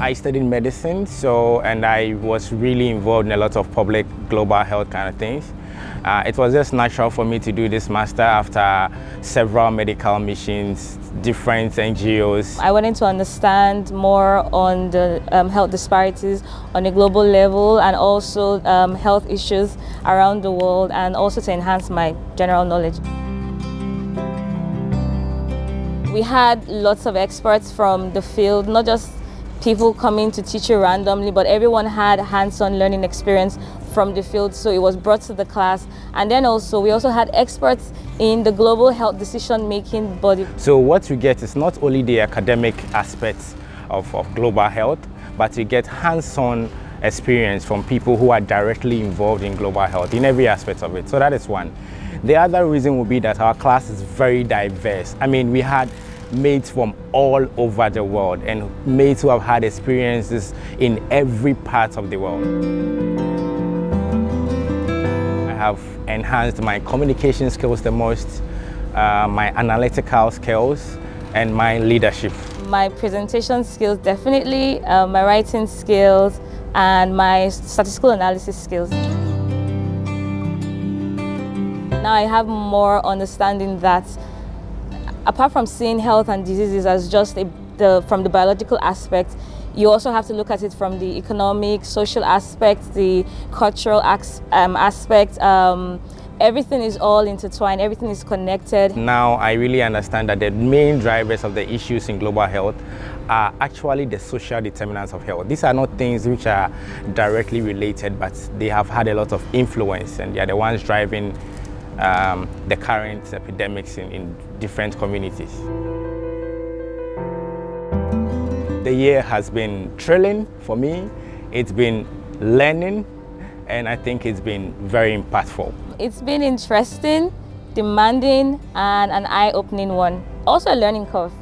I studied medicine, so and I was really involved in a lot of public global health kind of things. Uh, it was just natural for me to do this master after several medical missions, different NGOs. I wanted to understand more on the um, health disparities on a global level and also um, health issues around the world and also to enhance my general knowledge. We had lots of experts from the field, not just people coming to teach you randomly, but everyone had hands-on learning experience from the field, so it was brought to the class. And then also, we also had experts in the global health decision-making body. So what you get is not only the academic aspects of, of global health, but you get hands-on experience from people who are directly involved in global health in every aspect of it. So that is one. The other reason would be that our class is very diverse. I mean, we had mates from all over the world and mates who have had experiences in every part of the world. I have enhanced my communication skills the most, uh, my analytical skills, and my leadership. My presentation skills definitely, uh, my writing skills, and my statistical analysis skills. Now I have more understanding that apart from seeing health and diseases as just a, the, from the biological aspect, you also have to look at it from the economic, social aspect, the cultural um, aspect. Um, everything is all intertwined, everything is connected. Now I really understand that the main drivers of the issues in global health are actually the social determinants of health. These are not things which are directly related, but they have had a lot of influence and they are the ones driving um, the current epidemics in, in different communities. The year has been thrilling for me. It's been learning and I think it's been very impactful. It's been interesting, demanding and an eye-opening one. Also a learning curve.